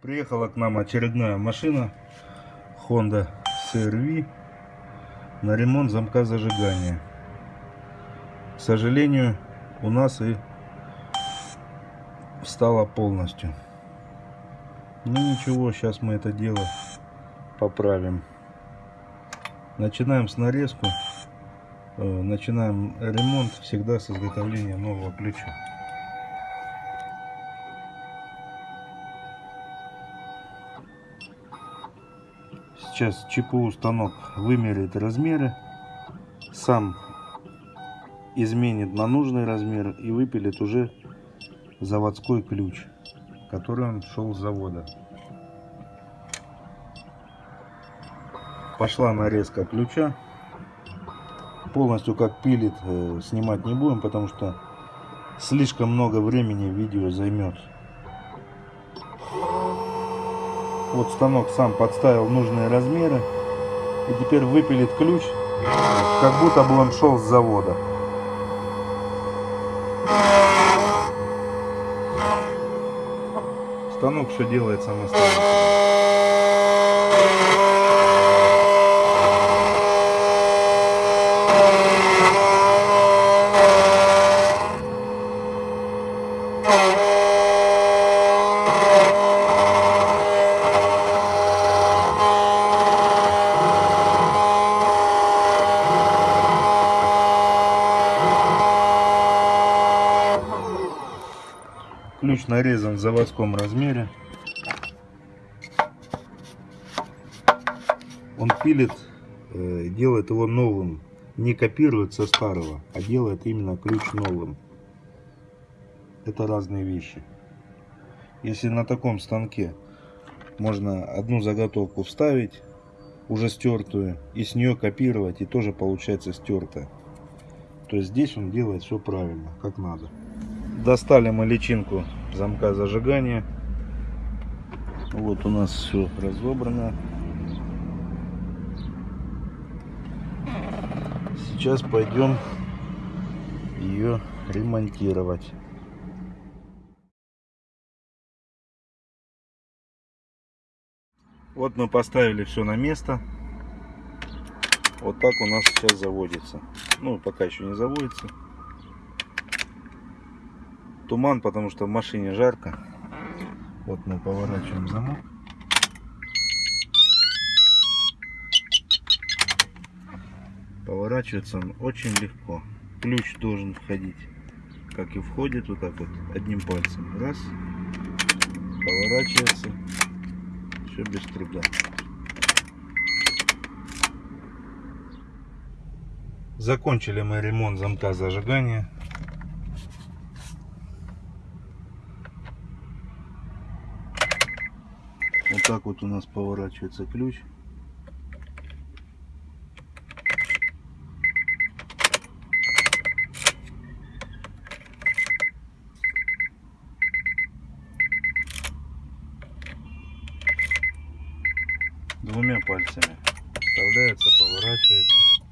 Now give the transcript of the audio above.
Приехала к нам очередная машина Honda CRV на ремонт замка зажигания. К сожалению, у нас и встала полностью. Ну ничего, сейчас мы это дело поправим. Начинаем с нарезку. Э, Начинаем ремонт всегда с изготовления нового ключа. Сейчас ЧПУ станок вымерит размеры, сам изменит на нужный размер и выпилит уже заводской ключ, который он шел с завода. Пошла нарезка ключа. Полностью как пилит э, снимать не будем, потому что слишком много времени видео займет. Вот станок сам подставил нужные размеры. И теперь выпилит ключ, как будто бы он шел с завода. Станок все делает самостоятельно. Ключ нарезан в заводском размере. Он пилит, э, делает его новым. Не копирует со старого, а делает именно ключ новым. Это разные вещи. Если на таком станке можно одну заготовку вставить, уже стертую, и с нее копировать, и тоже получается стертая. То есть здесь он делает все правильно, как надо. Достали мы личинку замка зажигания. Вот у нас все разобрано. Сейчас пойдем ее ремонтировать. Вот мы поставили все на место. Вот так у нас сейчас заводится. Ну, пока еще не заводится. Туман, потому что в машине жарко. Вот мы поворачиваем замок. Поворачивается он очень легко. Ключ должен входить, как и входит, вот так вот, одним пальцем. Раз. Поворачивается. Все без труда. Закончили мы ремонт замка зажигания. Так вот у нас поворачивается ключ. Двумя пальцами вставляется, поворачивается.